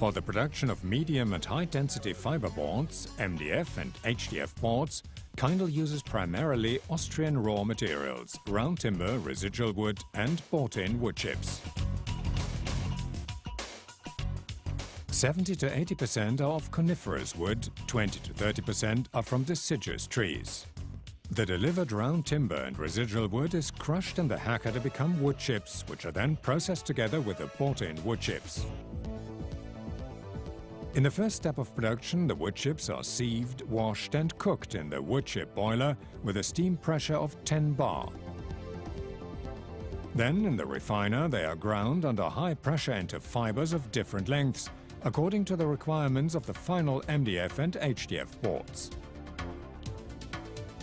For the production of medium and high-density fiber boards, MDF and HDF boards, Kaindl uses primarily Austrian raw materials, round timber, residual wood and bought-in wood chips. 70 to 80% are of coniferous wood, 20 to 30% are from deciduous trees. The delivered round timber and residual wood is crushed in the hacker to become wood chips, which are then processed together with the bought-in wood chips. In the first step of production, the wood chips are sieved, washed and cooked in the wood chip boiler with a steam pressure of 10 bar. Then, in the refiner, they are ground under high pressure into fibers of different lengths, according to the requirements of the final MDF and HDF boards.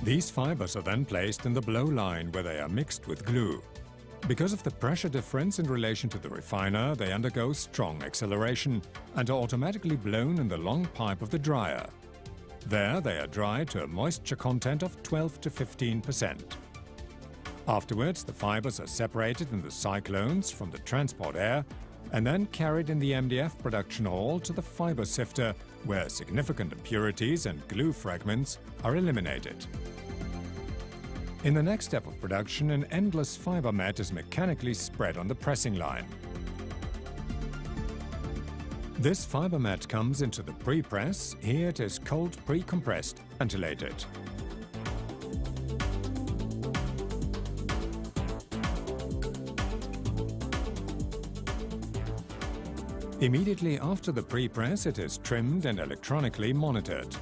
These fibers are then placed in the blow line where they are mixed with glue. Because of the pressure difference in relation to the refiner, they undergo strong acceleration and are automatically blown in the long pipe of the dryer. There they are dried to a moisture content of 12 to 15 percent. Afterwards, the fibers are separated in the cyclones from the transport air and then carried in the MDF production hall to the fiber sifter, where significant impurities and glue fragments are eliminated. In the next step of production, an endless fiber mat is mechanically spread on the pressing line. This fiber mat comes into the pre-press. Here it is cold pre-compressed, and ventilated. Immediately after the pre-press, it is trimmed and electronically monitored.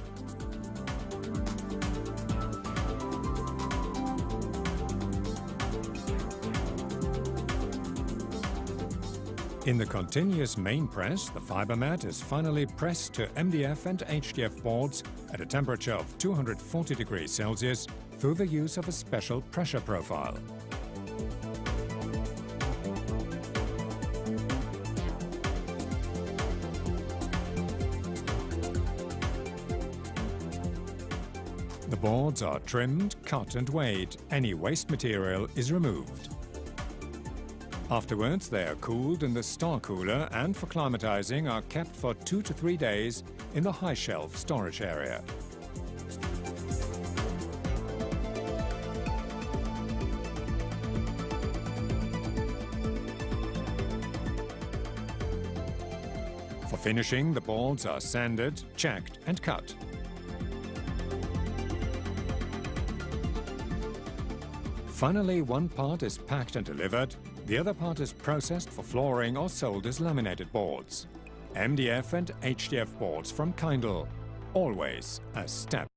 In the continuous main press, the fiber mat is finally pressed to MDF and HDF boards at a temperature of 240 degrees Celsius through the use of a special pressure profile. The boards are trimmed, cut and weighed. Any waste material is removed. Afterwards, they are cooled in the star cooler and for climatizing are kept for two to three days in the high shelf storage area. For finishing, the boards are sanded, checked and cut. Finally, one part is packed and delivered, the other part is processed for flooring or sold as laminated boards. MDF and HDF boards from Kaindl. Always a step